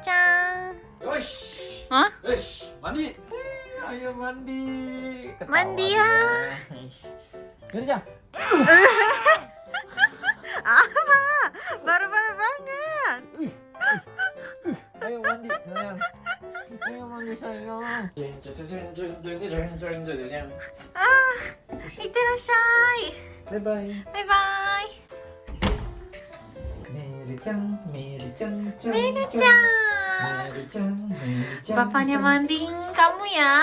Mary-chan. Yosh. Hah? Yosh, mandi. Ayo mandi. Ketawa Mandi dia. ya. Mary Chan. Apa? Baru-baru banget. Ayo mandi, sayang. Ayo mandi sayang. Jeng, jeng, jeng, jeng, jeng, jeng, jeng, jeng, jeng. Ah, itterasshai. Bye bye. Bye bye. Mary Chan, Mary Chan, Chan, Mary-chan. Mary Chan, Mary Chan. Bapaknya mandiin kamu ya?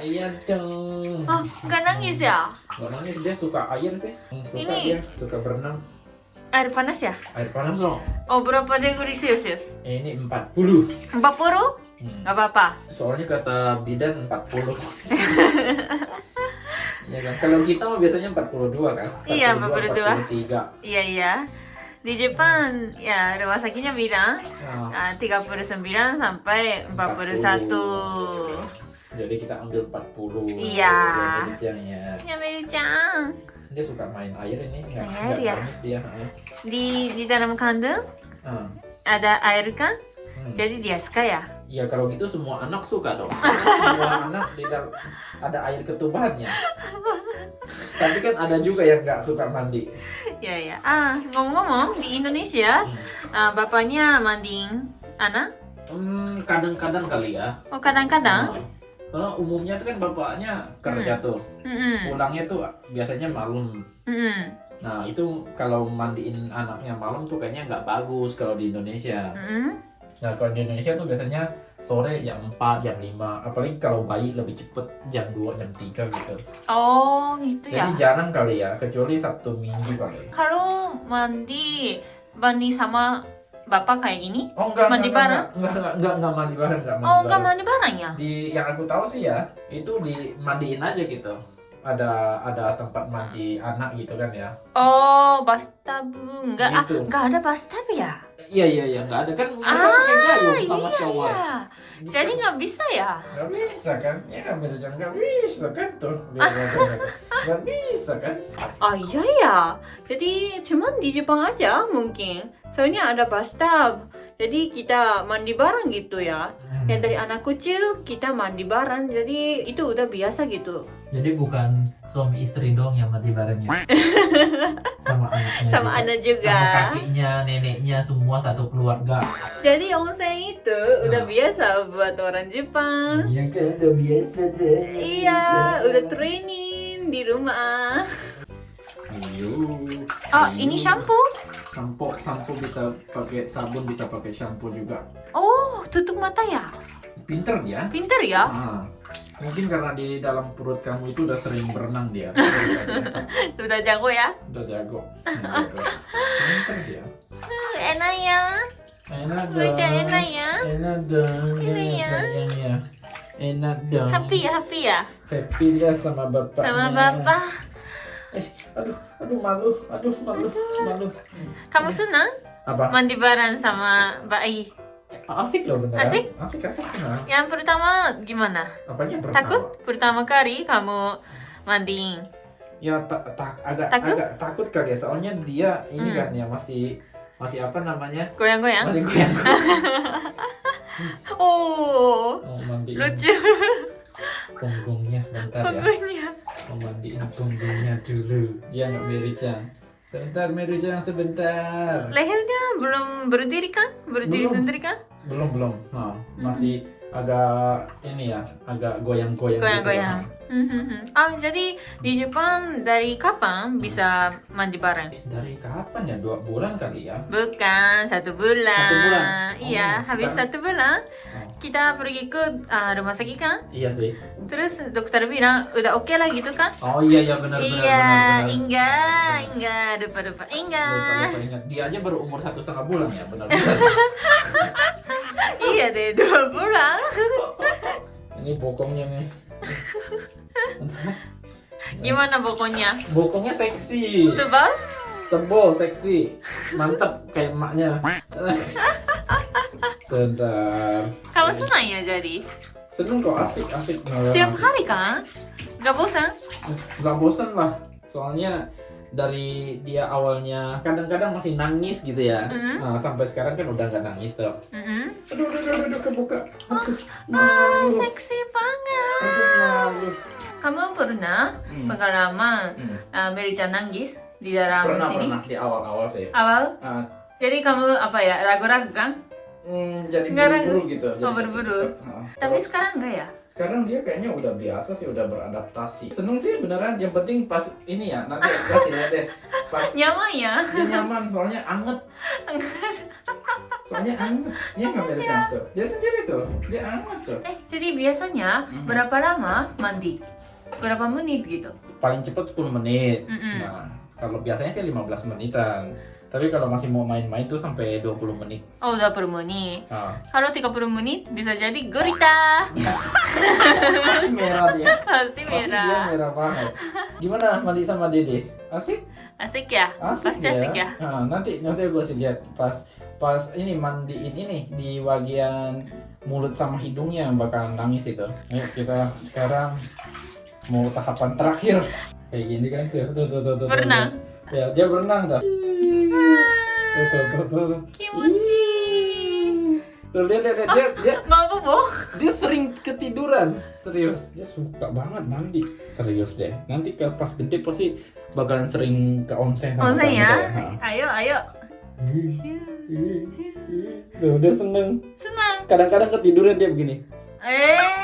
Iya dong. Oh, nggak nangis ya? Gak nangis dia suka air sih. Suka Ini- dia suka berenang. Air panas ya? Air panas dong. Oh, berapa degree Celsius? Ini 40. 40? Hmm. Nggak apa-apa. Soalnya kata bidan 40. Iya kan? Kalau kita mah biasanya 42 kan? Iya, 42. 43. Iya, iya. Di Jepang, ya rumah sakitnya bilang Nah, ah, 39 sampai 41. jadi kita ambil 40. Iya. Ya. Ya, Mary-chan. Dia suka main air ini. Nggak, Air nggak ya? dia. Di di dalam kandang Ah. ada air kan? Hmm. Jadi dia suka ya? Ya kalau gitu semua anak suka dong. semua anak dalam ada air ketubannya. Tapi kan ada juga yang nggak suka mandi. Ya ya. Ah ngomong-ngomong di Indonesia, ah, bapaknya mandiin anak? Hmm, kadang-kadang kali ya. Oh kadang-kadang? Nah, Karena umumnya tuh kan bapaknya kerja tuh. Mm-mm. Pulangnya tuh biasanya malam. Mm-mm. Nah itu kalau mandiin anaknya malam tuh kayaknya nggak bagus kalau di Indonesia. Mm-mm. Nah kalau di Indonesia tuh biasanya sore jam 4, jam 5. Apalagi kalau bayi lebih cepet jam 2, jam 3 gitu. Oh gitu ya. Jadi jarang kali ya, kecuali Sabtu Minggu kali. Kalau mandi mandi sama bapak kayak gini? Oh enggak, Mandi enggak, bareng? Enggak, enggak, enggak, enggak mandi bareng, enggak mandi Oh nggak bareng. mandi bareng ya? Di yang aku tahu sih ya, itu dimandiin aja gitu. Ada ada tempat mandi anak gitu kan ya. Oh bathtub nggak ah Gitu. nggak ada bathtub ya? Iya iya iya, enggak ada kan Ah, pakai gayung sama iya shower. iya. Gitu. Jadi nggak bisa ya? nggak bisa kan? Ya beda jangan nggak bisa kan tuh. Ngomong gitu. Nggak bisa kan? Oh iya ya. Jadi cuman di Jepang aja mungkin. Soalnya ada bathtub. Jadi kita mandi bareng gitu ya. Hmm. Yang dari anak kecil kita mandi bareng. Jadi itu udah biasa gitu. Jadi bukan suami istri dong yang mati barengnya. sama anaknya. Sama juga. anak juga. Sama kakeknya, neneknya, semua satu keluarga. Jadi onsen itu udah Nah. biasa buat orang Jepang. Iya kan udah biasa deh. Iya, udah training di rumah. Ayo. Oh, ini shampoo. Sampo, sampo bisa pakai sabun, bisa pakai shampoo juga. Oh, tutup mata ya. Pinter dia. Pinter ya. Ah, mungkin karena di dalam perut kamu itu udah sering berenang dia. Udah jago ya. udah jago. Jago. Pinter dia. Enak ya. Enak dong. Enak ya. Enak dong. Enak ya. sayangnya. Enak dong. Happy ya, happy ya. Happy lah sama bapaknya. Sama bapak. Eh, aduh, aduh malu, aduh malu, malu. Kamu senang Apa? mandi bareng sama bayi? Asik loh beneran. Asik? Asik, asik. Nah. Yang pertama gimana? Apanya pertama? Takut? Pertama kali kamu mandi. Ya tak tak agak Takut? agak takut kali ya soalnya dia ini Hmm. kan ya masih masih apa namanya? Goyang-goyang. Masih goyang. Oh, Mau mandiin lucu punggungnya bentar ya. punggungnya. Mau mandiin punggungnya dulu. Ya nggak Mary-chan. Sebentar Mary-chan sebentar. Lehernya belum berdiri kan? Berdiri Belum. sendiri kan? Belum belum. Nah, masih agak ini ya, agak goyang-goyang. gitu. Goyang-goyang. Mhm. Ah, jadi di Jepang dari kapan bisa mandi bareng? Dari kapan ya? Dua bulan kali ya? Bukan satu bulan. Satu bulan? Iya, Oh, habis sekarang- satu bulan Oh, kita pergi ke ah, rumah sakit kan. iya sih. Terus dokter bilang udah oke lah gitu kan? Oh iya iya benar benar iya, benar. enggak, enggak, lupa lupa, Lupa, enggak. lupa ingat. Dia aja baru umur satu setengah bulan ya benar benar. iya deh dua bulan. Ini bokongnya nih. Gimana pokoknya? Bokongnya seksi, Tebal? tebal, seksi, mantep kayak emaknya. Sebentar. Kamu senang ya jadi? Seneng kok asik asik. Tiap hari kan? Gak bosan? Nggak bosen lah. Soalnya dari dia awalnya kadang-kadang masih nangis gitu ya. Mhm. Nah, sampai sekarang kan udah nggak nangis tuh. Mm-mm. Aduh, aduh, aduh, aduh, kebuka. Aduh, Ah, seksi banget. Aduh, malu. Kamu pernah Hmm. pengalaman Hmm. uh, Mary-chan nangis di dalam Pernah, sini? pernah di awal-awal sih. Awal? Ah, Jadi kamu apa ya ragu-ragu kan? hmm, jadi buru-buru gitu. Jadi Oh, buru-buru. Ah. Tapi sekarang enggak ya? Sekarang dia kayaknya udah biasa sih, udah beradaptasi. Seneng sih beneran. Yang penting pas ini ya, nanti kasih lihat deh. Pas Nyaman ya? dia nyaman, soalnya anget. Soalnya anget. Dia nggak Amerika tuh. Dia sendiri tuh, dia anget tuh. Eh, jadi biasanya Mhm. berapa lama mandi? Berapa menit gitu? Paling cepat 10 menit. Mm-mm. Nah, kalau biasanya sih 15 menitan. Tapi kalau masih mau main-main tuh sampai 20 menit. Oh, 20 menit. Nah, Kalau 30 menit bisa jadi gurita. pasti merah dia. Pasti Pasti dia merah. merah banget. Gimana mandi sama Dede? Asik? Asik ya? Asik Pasti asik ya? Nah, nanti nanti gue sih lihat pas pas ini mandiin ini di bagian mulut sama hidungnya bakal nangis itu. Ayo kita sekarang mau tahapan terakhir. Kayak gini kan tuh, tuh, tuh, tuh, tuh, tuh. Berenang. Ya, dia berenang tuh. Tuh, tuh, tuh, tuh. Kimochi. Tuh, lihat, lihat, lihat, dia, dia, Mau bobo? dia sering ketiduran. Serius, dia suka banget mandi. Serius deh. Nanti kalau pas gede pasti bakalan sering ke onsen sama Onsen ya? Ayo, ayo. Tuh, dia seneng. Senang. Kadang-kadang ketiduran dia begini. Eh.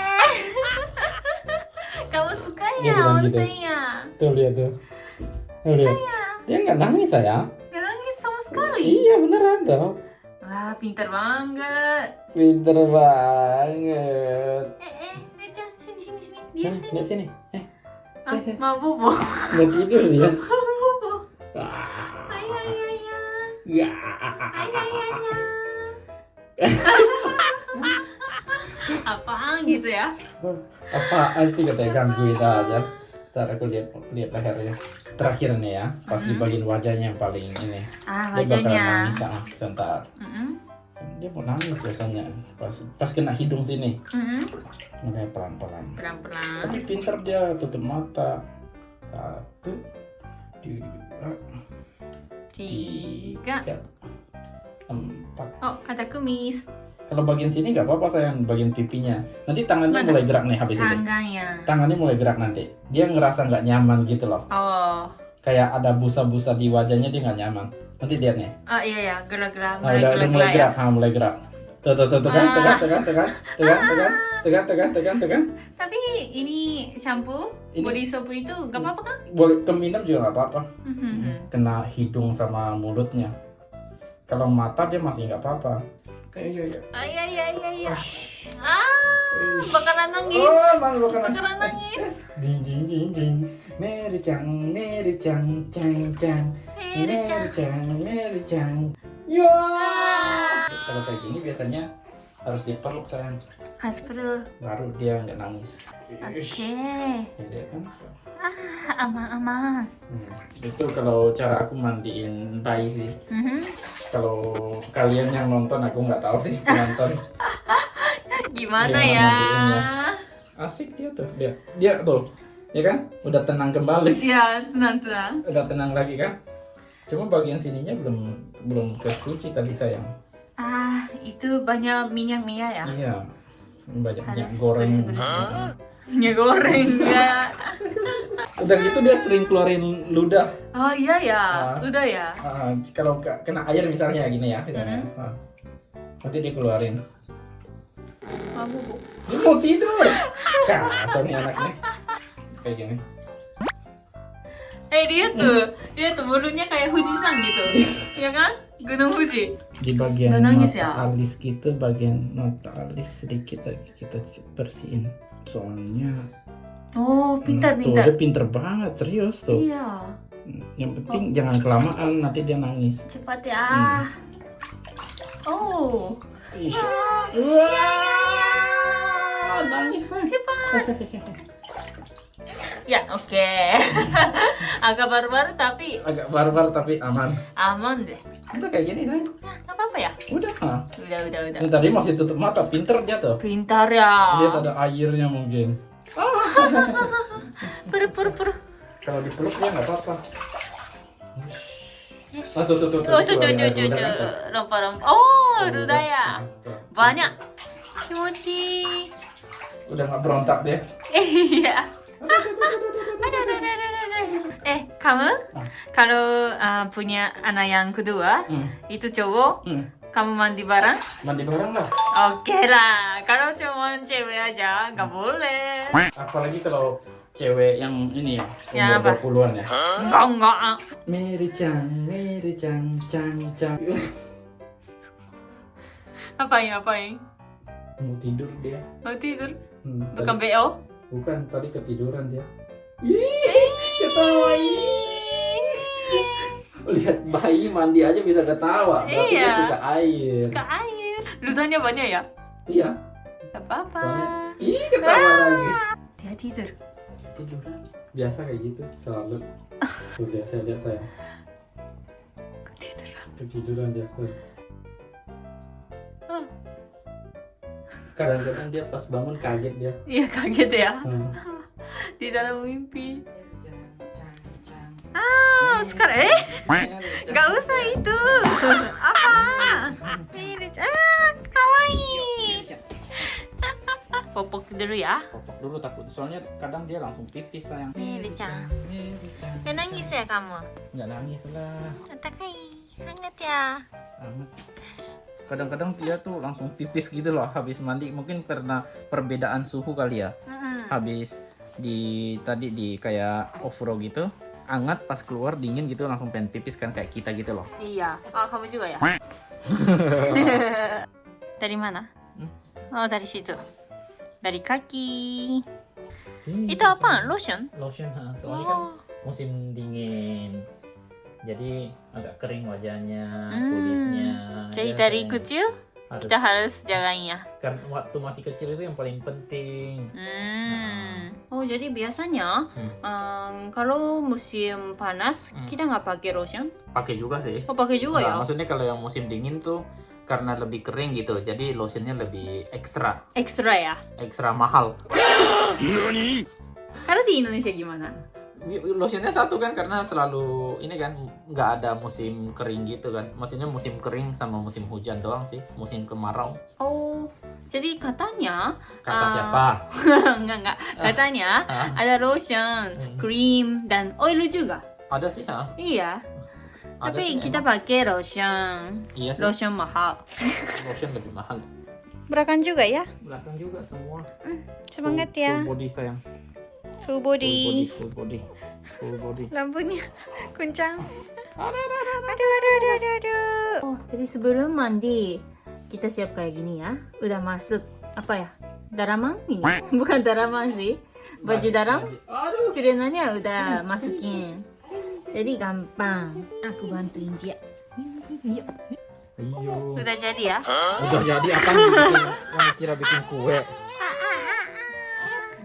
Kamu suka Dia ya gitu. onsennya? Tuh lihat tuh. Tuh, lihat. Dia nggak nangis sayang. Gak nangis sama sekali. Iya beneran tuh. Wah, pintar banget. Pinter banget. Eh, eh, Nerjan, sini, sini, sini. Dia Hah, sini. lihat sini. Eh, Ah, sini. mau bobo. Nggak tidur dia. bobo. Ah. Ay, ay, ay, ay. Ya. Ay, ay, ay, ay. Apaan gitu ya? Apaan sih katanya gangguin aja. Ntar aku lihat lihat lehernya. Terakhir nih ya, pas di Mhm. bagian wajahnya yang paling ini. Ah, Dia bakal wajahnya. nangis ah, sebentar. Mm-mm. Dia mau nangis biasanya. Pas pas kena hidung sini. Mm-mm. Makanya pelan-pelan. Pelan-pelan. Tapi pinter dia tutup mata. Satu, dua, Tiga. tiga, empat. Oh, ada kumis. Kalau bagian sini nggak apa-apa sayang, bagian pipinya. Nanti tangannya Mana? mulai gerak nih habis ini. Tangannya. Tangannya mulai gerak nanti. Dia ngerasa nggak nyaman gitu loh. Oh. Kayak ada busa-busa di wajahnya dia nggak nyaman. Nanti lihat nih. Ah, iya ya, gerak-gerak. Nah, Mulai udah, udah mulai gerak-gerak ya. gerak, ha, mulai gerak. Tuh, tuh, tuh, tuh kan, tuh kan, Ah. tuh kan, tuh kan, tuh kan, tuh kan, tuh kan, tuh kan, tuh kan, tuh. Tapi ini shampoo, Ini- body soap itu gak apa-apa kan? Boleh keminum juga nggak apa-apa. Mhm. Kena hidung sama mulutnya. Kalau mata dia masih nggak apa-apa. Ayo, ayo. Ay, ay, ay, ay, ay. Ush. Ah, bakalan nangis. Oh, malu kan. Bakalan nangis. Jing jing jing jing. Mary Chang, Mary Chang, Chang Chang. Mary Mary Chang. Chang, Mary Chang. Ya. Kalau kayak gini biasanya harus dipeluk sayang, Has perlu. baru dia nggak nangis. Oke. Ish. Ya, dia kan. Ah, aman-aman. Hmm. Itu kalau cara aku mandiin bayi sih. Mhm. Kalau kalian yang nonton aku nggak tahu sih penonton. Gimana Iya, ya? Asik dia tuh, dia, dia tuh, ya kan? Udah tenang kembali. Ya, tenang-tenang. udah tenang lagi kan cuma bagian sininya belum belum kecuci tadi sayang Ah, itu banyak minyak-minyak ya? iya banyak minyak goreng. Minyak goreng ya. udah gitu dia sering keluarin ludah Oh iya ya, Ah. udah ya. Ah, kalau ke- kena air misalnya gini ya misalnya. Mm-hmm. Ah. nanti dia keluarin Mau bobo. dia mau tidur kacau nih anaknya kayak gini Eh dia tuh, dia tuh mulutnya kayak Fujisan gitu, ya kan? Gunung Fuji. di bagian nangis mata ya? alis gitu bagian mata alis sedikit lagi kita bersihin soalnya Oh, hmm, pintar-pintar. tuh, dia pinter banget serius tuh Iya, yang penting jangan kelamaan nanti dia nangis cepat ya. Oh, Ih. Ah, Wah, nangis lah. cepat. Ya, oke. Agak barbar tapi Agak barbar tapi aman. aman deh. Udah kayak gini kan? Nah, apa-apa ya? Udah. ah. Udah, udah, udah. Ini tadi masih tutup mata, pinter dia tuh. Pintar ya. Lihat ada airnya mungkin. Per, per, per. Kalau dipeluk dia nggak apa-apa. よし Ah, tuh, tuh, tuh, tuh, Oh, tuh, tuh, tuh, tuh, tuh. Lompa-lompa. Oh, Tuh, ludah ya. Banyak. Kimochi. Udah nggak berontak dia. Iya. Ada, ada, ada, ada, ada. Eh, kamu kalau uh, punya anak yang kedua, Hmm. itu cowok, Hmm. kamu mandi bareng? Mandi bareng lah. Oke lah. Kalau cuma cewek aja, nggak boleh. Apalagi kalau cewek yang ini ya, Yang umur apa? 20-an ya. Enggak, enggak. Mary Chan, Mary Chan, Chan, Chan. Apain, apain? Mau tidur dia. Mau tidur? Hmm, Bukan BO? Bukan, tadi ketiduran dia. Ih, ketawa ih. Lihat bayi mandi aja bisa ketawa. Berarti dia Iya. suka air. Suka air. Ludahnya banyak ya? Iya. Gak apa-apa. Soalnya ih ketawa lagi. Dia tidur. Tiduran. Biasa kayak gitu selalu. Tuh lihat, lihat, lihat sayang. Tidur. Ketiduran dia tuh. Kadang-kadang dia pas bangun kaget dia. Iya kaget ya. Hmm. Di dalam mimpi. Ah, sekarang eh nggak usah itu. Apa? Ini ah kawaii. Popok dulu ya. Popok dulu takut. Soalnya kadang dia langsung pipis sayang. Miri-chan. Gak nangis ya kamu? Nggak nangis lah. Atakai, hangat ya. Amat. Kadang-kadang dia tuh langsung pipis gitu loh habis mandi. Mungkin karena perbedaan suhu kali ya. Mm-mm. Habis di tadi di kayak off-road gitu. Anget pas keluar dingin gitu langsung pengen pipis kan kayak kita gitu loh. Iya. Oh, kamu juga ya? dari mana? Oh, dari situ. Dari kaki. Itu apa? Lotion? Lotion ha. Soalnya kan Oh. musim dingin. Jadi agak kering wajahnya, Hmm. kulitnya. Jadi Ya, dari kecil harus, kita harus jagain ya. kan waktu masih kecil itu yang paling penting. Hmm. Oh, jadi biasanya Hmm. em, kalau musim panas Hmm. kita nggak pakai lotion? Pakai juga sih. Oh, pakai juga Nah, ya? maksudnya kalau yang musim dingin tuh karena lebih kering gitu, jadi lotionnya lebih ekstra, Ekstra ya. ekstra mahal. Kalau di Indonesia gimana? Lotionnya satu kan karena selalu ini kan nggak ada musim kering gitu kan. Maksudnya musim kering sama musim hujan doang sih, musim kemarau. Oh, jadi katanya Kata Ah. siapa? enggak enggak. Katanya Ah, ada lotion, Hmm. krim dan oil juga. ada sih ya. Iya. Ada Tapi sih, kita emang. pakai lotion. iya sih. Lotion mahal. Lotion lebih mahal. Belakang juga ya. Belakang juga semua. Semangat full, ya. Full body sayang. Full Full body, body. full body, full body. Lampunya kuncang. Aduh, aduh, aduh, aduh, aduh. Oh, jadi sebelum mandi kita siap kayak gini ya. Udah masuk apa ya? Daraman ini? Bukan daraman sih. Baju daram. Aduh. Celenanya udah masukin. Jadi gampang. Aku bantuin dia. Yuk. Iyo. Udah jadi ya? Udah jadi apa? Yang kira bikin kue.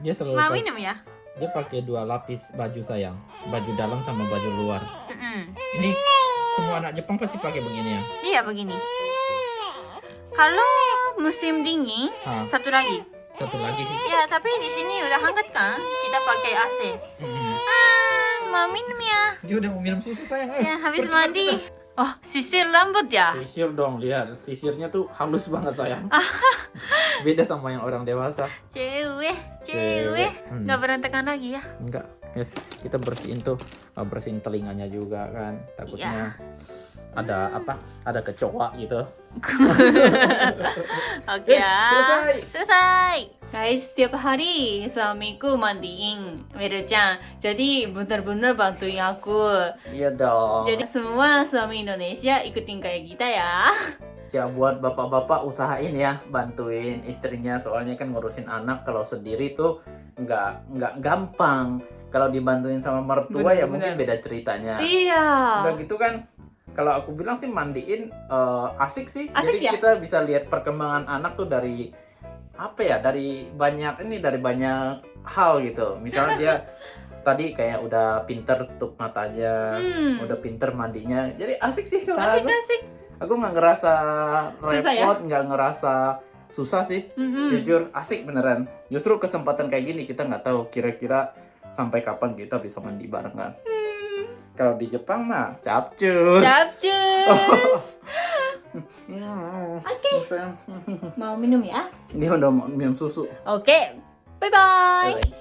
Dia selalu Mau minum ya? Dia pakai dua lapis baju sayang, baju dalam sama baju luar. Mm-mm. Ini semua anak Jepang pasti pakai begini ya. Iya begini. Kalau musim dingin, Ah, satu lagi. satu lagi sih. Ya, tapi di sini udah hangat kan? Kita pakai AC. Mm-mm. Ah, mau minum ya? Dia udah mau minum susu sayang. eh. Ya, habis Cepat, mandi. Oh, sisir rambut ya? Sisir dong, lihat sisirnya tuh halus banget sayang. Beda sama yang orang dewasa. Cewek, Cewek. Hmm. Nggak berantakan lagi ya? Enggak, yes, kita bersihin tuh, uh, bersihin telinganya juga kan. Takutnya ada apa? Ada kecoa gitu. Oke Yes, ya. selesai. Selesai. Guys, setiap hari suamiku mandiin Meru-chan. Jadi benar-benar bantuin aku. Iya dong. Jadi semua suami Indonesia ikutin kayak kita ya. Ya buat bapak-bapak usahain ya bantuin istrinya soalnya kan ngurusin anak kalau sendiri tuh nggak nggak gampang. Kalau dibantuin sama mertua Bener, ya mungkin bener. beda ceritanya. Iya. Udah gitu kan kalau aku bilang sih mandiin eh, asik sih. Asik Jadi ya? kita bisa lihat perkembangan anak tuh dari apa ya? Dari banyak ini dari banyak hal gitu. Misalnya dia tadi kayak udah pinter tutup matanya, Hmm. udah pinter mandinya. Jadi asik sih kalau Asik aku asik. aku nggak ngerasa ya? repot nggak ngerasa susah sih Mm-mm. jujur asik beneran justru kesempatan kayak gini kita nggak tahu kira-kira sampai kapan kita bisa mandi bareng kan Kalau di Jepang mah capcus. Capcus. Hmm. Oke. Sayang. Mau minum ya? Dia udah mau minum susu. Oke. Bye-bye. Bye.